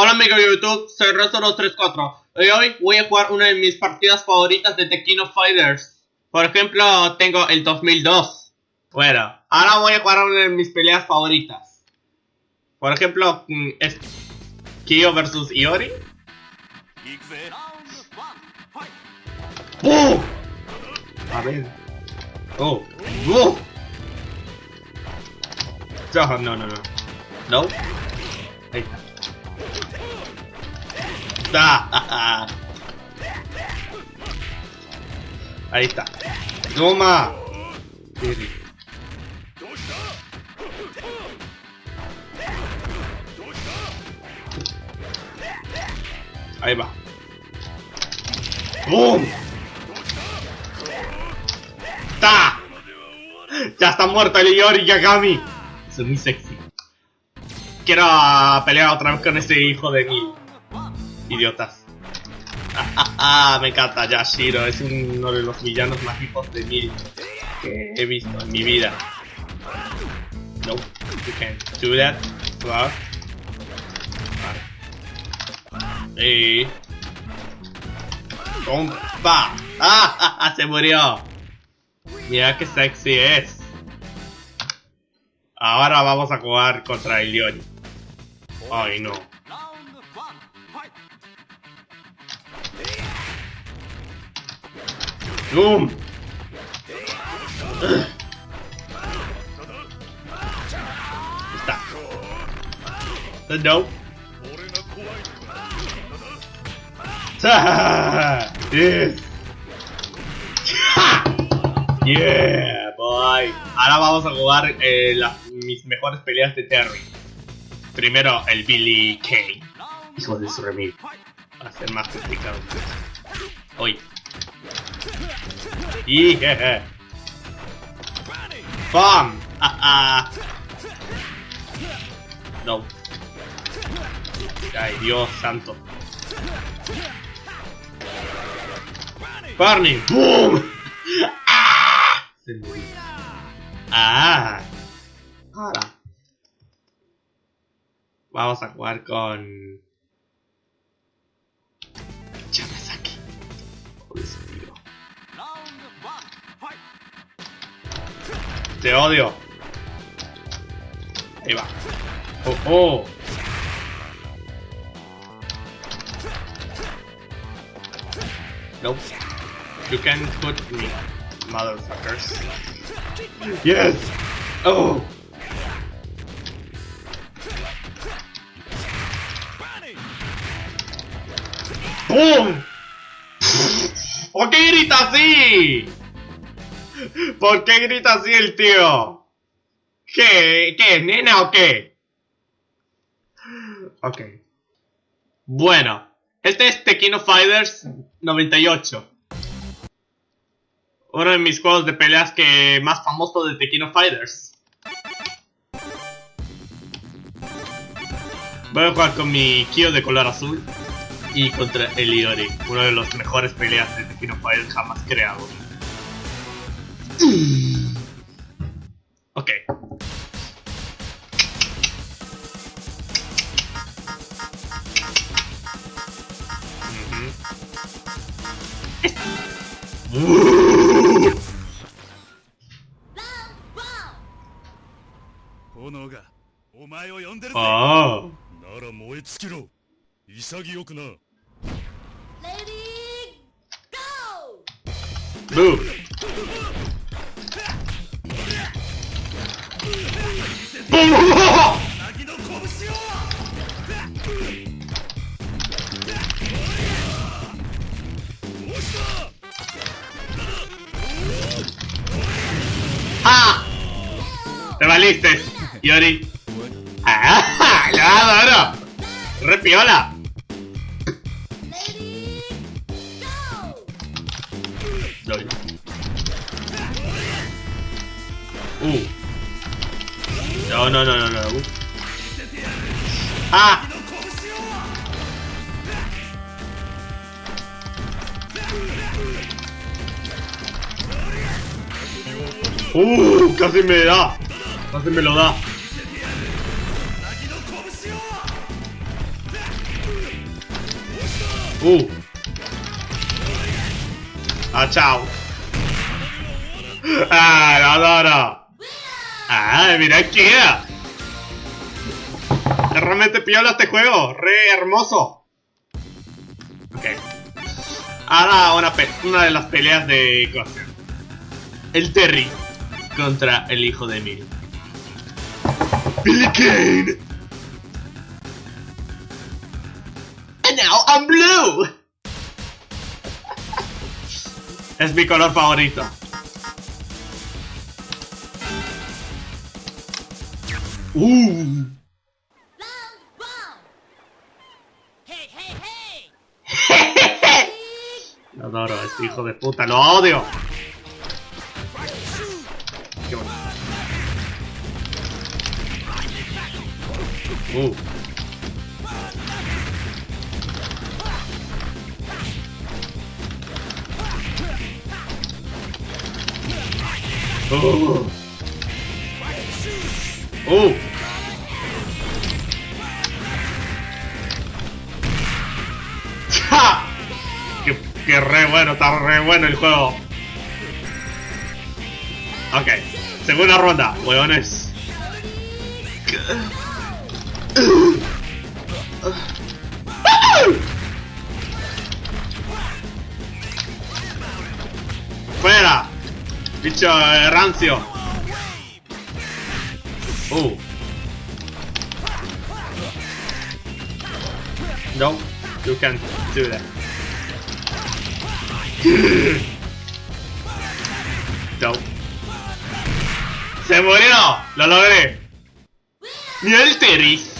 Hola amigos de YouTube, soy Rezo234 y hoy voy a jugar una de mis partidas favoritas de Tekken Fighters. Por ejemplo, tengo el 2002. Bueno, ahora voy a jugar una de mis peleas favoritas. Por ejemplo, mm, es Kyo vs Iori. ¡Oh! A ver. ¡Oh! ¡Oh! No, no, no. ¿No? Ahí está. ¡Ah! Ahí está. ¡Toma! Ahí va. ¡Bum! ¡Ta! Ya está muerto el Iori Yagami. Eso es muy sexy. Quiero pelear otra vez con ese hijo de mí. Idiotas. Me encanta Yashiro, es uno de los villanos más hijos de mil que he visto en mi vida. No, you can't do that. Claro. Y... ¡Compa! ¡Ah! ¡Se murió! Mira qué sexy es. Ahora vamos a jugar contra el Leon. Ay no. ¡Boom! Está. No. Yes. yeah, boy. Ahora vamos a jugar eh, las, mis mejores peleas de Terry. Primero el Billy Kane. Hijo de su remil. Va a ser más complicado. Hoy. Yeah. Bomb. Ah, no. Dios santo. Barney. Boom. Ah. Ah. Ahora. Vamos a jugar con Yamazaki. Te odio. Ahí. Oh, oh. Nope. You can put me, motherfuckers. Yes! Oh! ¡Boom! ¿Por qué grita así? ¿Por qué grita así el tío? ¿Qué? ¿Qué? ¿Nena o qué? Ok. Bueno. Este es Tekken Fighters 98. Uno de mis juegos de peleas que más famoso de Tekken Fighters. Voy a jugar con mi Kyo de color azul y contra el Iori, uno de los mejores peleas de Tekken Fighters jamás creados. Okay. 炎がお前を呼ん。でるなら燃えろ潔くなレディーゴー ¡Ah! ¡Te valiste, Yori! ¡Ah! ¡Lo adoro! ¡Re! Uh. No, no, no, no, no. ¡Ah! ¡Uh! Casi me da. Casi me lo da. Uh. Ah, chao. Ah, lo adoro. Ah, mira aquí. Es realmente piola este juego. Re hermoso. Ok. Ahora una, una de las peleas de. El Terry contra el hijo de Emil. Billy Kane. And now I'm blue. Es mi color favorito. Uh. Adoro, este hijo de puta, lo odio. Uh. Uh. Uh. ¡Ja! Que, que re bueno, está re bueno el juego. Ok, segunda ronda, huevones. ¡Fuera! Bicho eh, rancio. Uh. No, you can't do that. No. ¡Se murió! ¡Lo logré! ¡Mira el!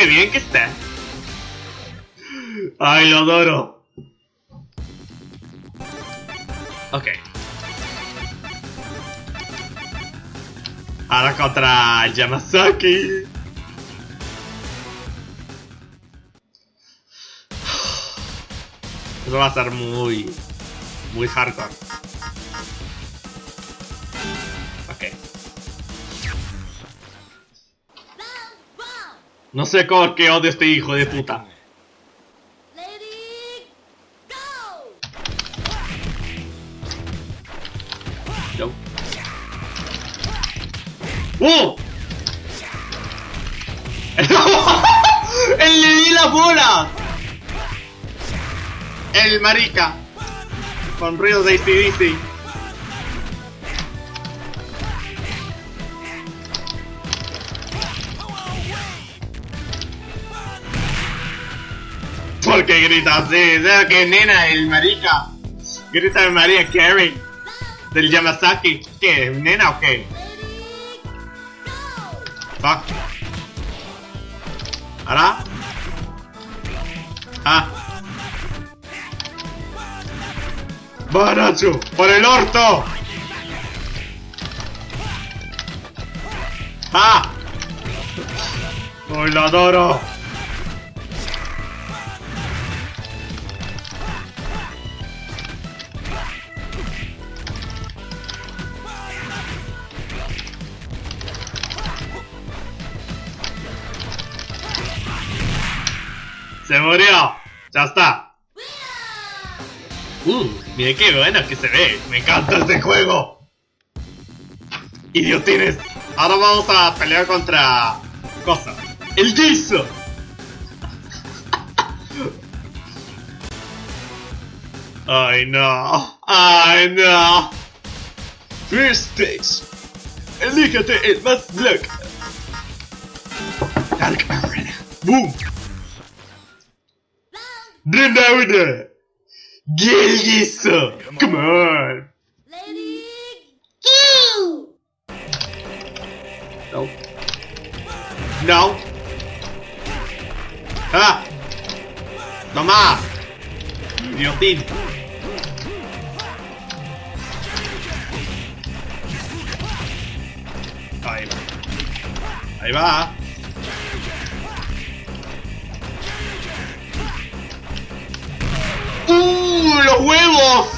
¡Qué bien que está! ¡Ay, lo adoro! Ok. Ahora contra Yamasaki. Eso va a ser muy... Muy hardcore. No sé cómo que odio este hijo de puta. ¡Uh! ¡El le di la bola! El marica. Con ruidos de ACDC. ¿Por qué grita así? ¿Sabes que nena, el marica? Grita de María Carey. Del Yamasaki. ¿Qué? ¿Nena o qué? Fuck. ¿Ahora? Ah. ¡Va, Nacho! ¡Por el orto! ¡Ah! ¡Uy, lo adoro! ¡Se murió! ¡Ya está! ¡Uh! Mira qué bueno que se ve. Me encanta este juego. Idiotines. Ahora vamos a pelear contra... Cosa. ¡El Jason! ¡Ay no! ¡Ay no! First stage. Elígete el más black. Dark Umbrella. ¡Boom! Renauda! Gilgiso! Come on! Lady, go! No. No. ¡Ah! ¡Toma! ¡Idiotín! Ahí va. Ahí va. ¡Uh! ¡Los huevos!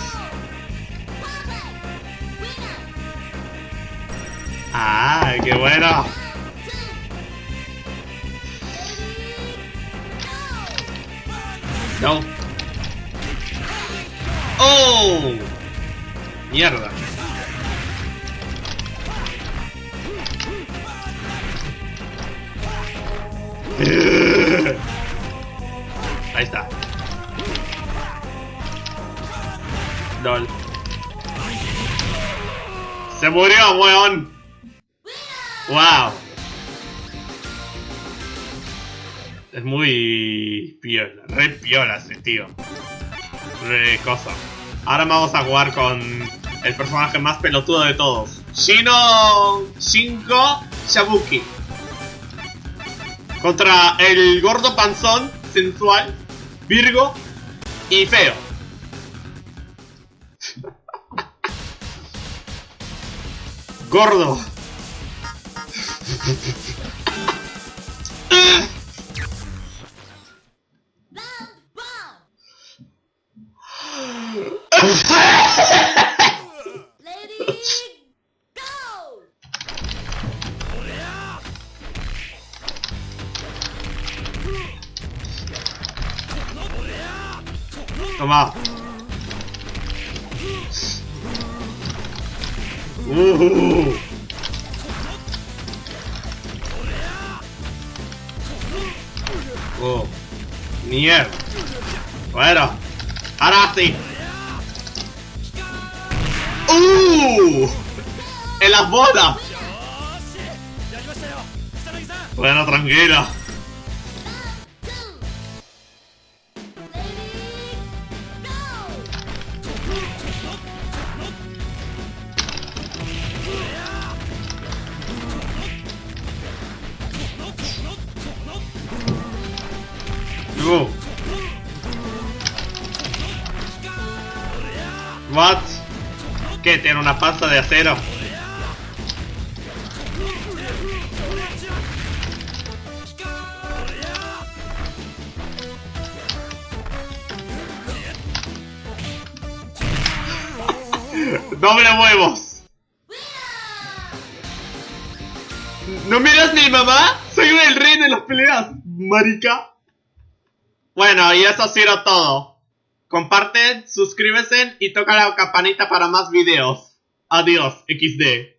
¡Ah! ¡Qué bueno! No. ¡Oh! Mierda. Se murió, weón. Wow. Es muy piola, re piola ese tío. Re cosa. Ahora vamos a jugar con el personaje más pelotudo de todos. Shino Shinko Shabuki. Contra el gordo panzón, sensual, virgo y feo. Gordo. Oh. Mierda. Bueno. Ahora sí. Uh. En las bolas. Bueno, tranquilo. What? ¿Qué? ¿Tiene una panza de acero? ¡Doble huevos! ¿No miras mi mamá? Soy el rey de las peleas, marica. Bueno, y eso ha sido todo. Comparten, suscríbete y toca la campanita para más videos. Adiós, XD.